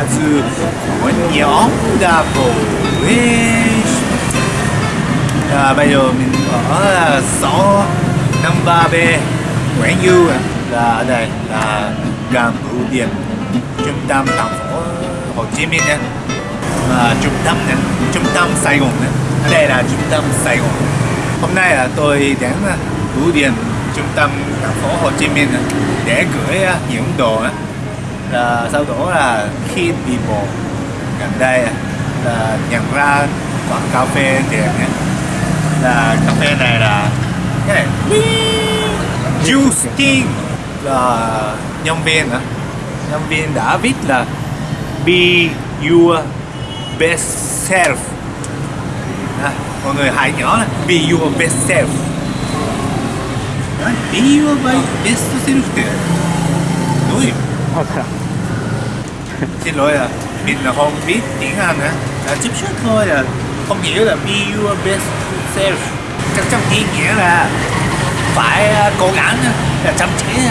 Kazu của nhóm Double Wish à, bây giờ mình ở số năm ba b Nguyễn Du là ở đây là gần bưu điện trung tâm thành phố Hồ Chí Minh nha à, trung tâm nha trung tâm Sài Gòn nha ở đây là trung tâm Sài Gòn. Hôm nay là tôi đến bưu điện trung tâm thành phố Hồ Chí Minh để gửi à, những đồ là sau đó là khi đi bộ gần đây à, là nhận ra quán cà phê đẹp nhé là cà phê này là cái này Justin là nhân viên nữa, nhân viên đã viết là be your best self. À, mọi người hãy nhớ là be your best self. Be your best self đúng không? xin lỗi là mình là không biết tiếng Anh á. À, chút chút thôi là không hiểu là be your best self. Chắc chắn ý nghĩa là phải à, cố gắng là chăm chỉ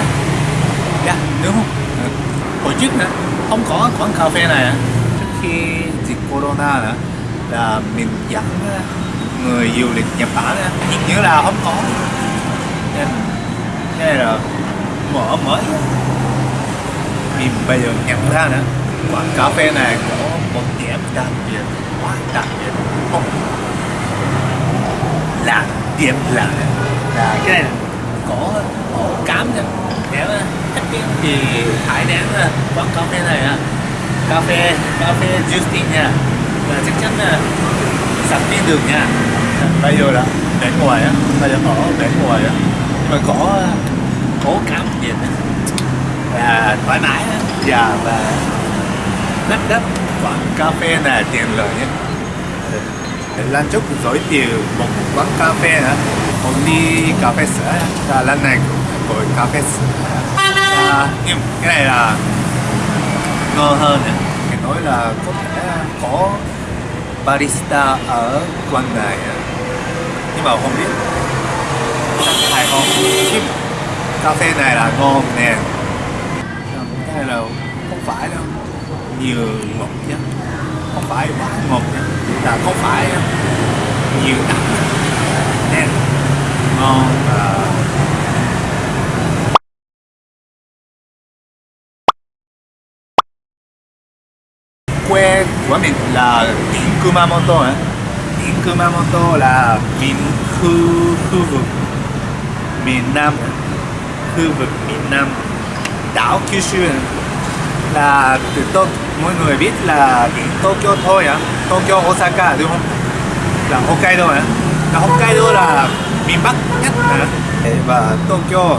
dạ đúng không? À, hồi trước nữa không có quán cà phê này trước khi dịch corona nữa là mình dẫn à, người du lịch Nhật Bản hình như là không có. Nên thế là mở mới mình bây giờ nhận ra nữa quán cà phê này có một điểm đặc biệt, quá đặc biệt. Không là điểm là là cái này có ổ cám nha. Nếu thích tiếng thì hãy đến à, quán cà phê này à. Cà phê cà phê Justin nha. Và chắc chắn là sạch đi được nha. Bây giờ là đến ngoài á, bây giờ ở đến ngoài á. Mà có à, có cám gì là thoải mái á. Dạ, và đất đất. Quán cà phê này tiền lợi nhé. Lần trước giới thiệu một quán cà phê nữa còn đi cà phê sữa và lần này cũng gọi cà phê sữa à, nhưng cái này là ngon hơn nữa thì nói là có thể có barista ở quán này nhưng mà không biết. Hay không cà phê này là ngon nè cái này là không phải đâu nhiều ngọt nhé. Không phải quá ngọt nhé. Là không phải nhiều đắng nên ngon và quê của mình là tỉnh Kumamoto ấy. tỉnh Kumamoto là miền khu khu vực miền Nam khu vực miền Nam. Đảo Kyushu là từ tôi mọi người biết là Tokyo thôi á. Tokyo, Osaka à, đúng không? Là Hokkaido á. Là Hokkaido là miền Bắc nhất à. và Tokyo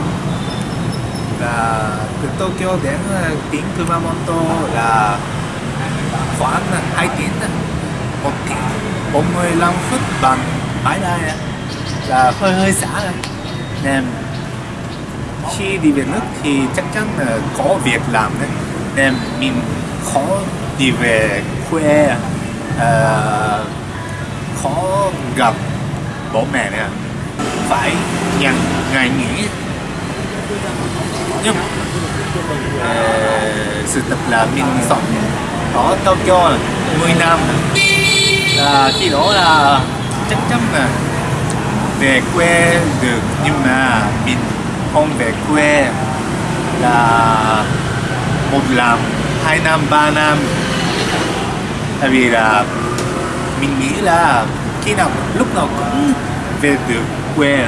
là từ Tokyo đến ờ, đến Kumamoto là khoảng 2 tiếng một tiếng 45 phút bằng máy bay là hơi hơi xa rồi nên, khi đi về nước thì chắc chắn là có việc làm đấy nên mình khó đi về quê uh, khó gặp bố mẹ nè. Phải nhận ngày nghỉ nhưng uh, à, sự thật là mình sống ở Tokyo 10 năm. Là khi đó là chắc chắn là về quê được nhưng mà mình không về quê là một năm hai năm ba năm. Tại vì là mình nghĩ là khi nào lúc nào cũng về được quê.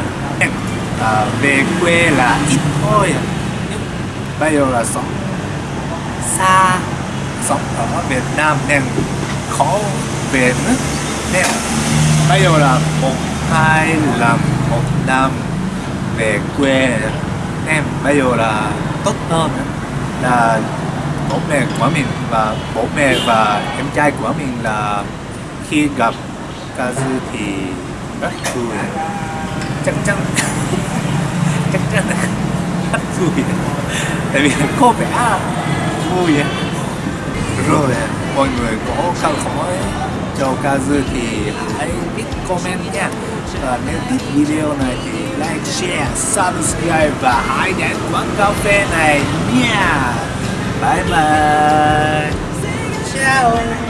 À, về quê là ít thôi. Nhưng bây giờ là sống xa sống ở Việt Nam nên khó về nước nên bây giờ là một hai lần một năm về quê. Em bây giờ là tốt hơn là bố mẹ của mình và bố mẹ và em trai của mình là khi gặp Kazu thì rất vui chắc chắn chắc chắn rất vui tại vì có vẻ vui. Rồi mọi người có câu hỏi cho Kazu thì hãy biết comment nha. Và nếu thích video này thì like, share, subscribe và hãy đến quán cà phê này nha. Bye bye nhau